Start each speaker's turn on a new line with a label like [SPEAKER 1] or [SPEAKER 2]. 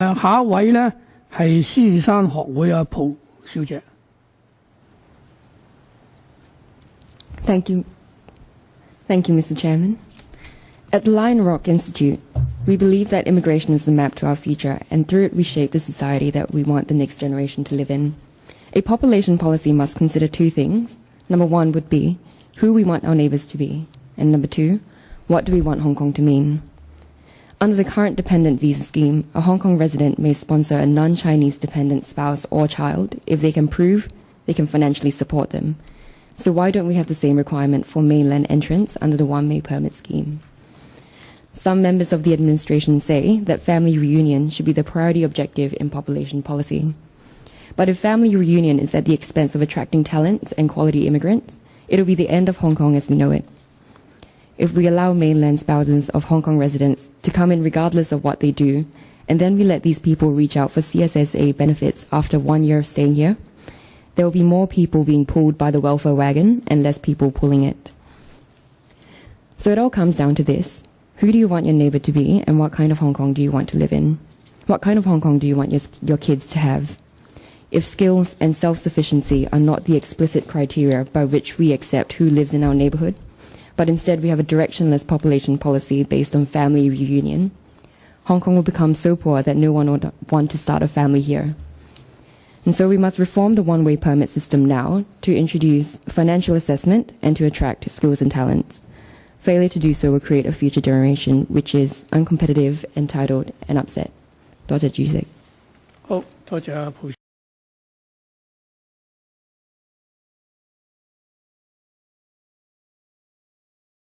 [SPEAKER 1] 诶下一位呢系狮子山学会阿蒲小姐。
[SPEAKER 2] Thank you. Thank you, Mr. Chairman. At the Lion Rock Institute, we believe that immigration is the map to our future, and through it we shape the society that we want the next generation to live in. A population policy must consider two things. Number one would be who we want our neighbours to be, and number two, what do we want Hong Kong to mean? Under the current dependent visa scheme, a Hong Kong resident may sponsor a non Chinese dependent spouse or child if they can prove they can financially support them. So why don't we have the same requirement for mainland entrants under the one-way permit scheme? Some members of the administration say that family reunion should be the priority objective in population policy. But if family reunion is at the expense of attracting talent and quality immigrants, it'll be the end of Hong Kong as we know it. If we allow mainland spouses of Hong Kong residents to come in regardless of what they do, and then we let these people reach out for CSSA benefits after one year of staying here, there will be more people being pulled by the welfare wagon and less people pulling it. So it all comes down to this. Who do you want your neighbor to be and what kind of Hong Kong do you want to live in? What kind of Hong Kong do you want your, your kids to have? If skills and self-sufficiency are not the explicit criteria by which we accept who lives in our neighborhood, but instead we have a directionless population policy based on family reunion, Hong Kong will become so poor that no one would want to start a family here. And so we must reform the one-way permit system now to introduce financial assessment and to attract skills and talents. Failure to do so will create a future generation which is uncompetitive, entitled, and upset. 多谢主席。
[SPEAKER 1] 好，多谢阿蒲。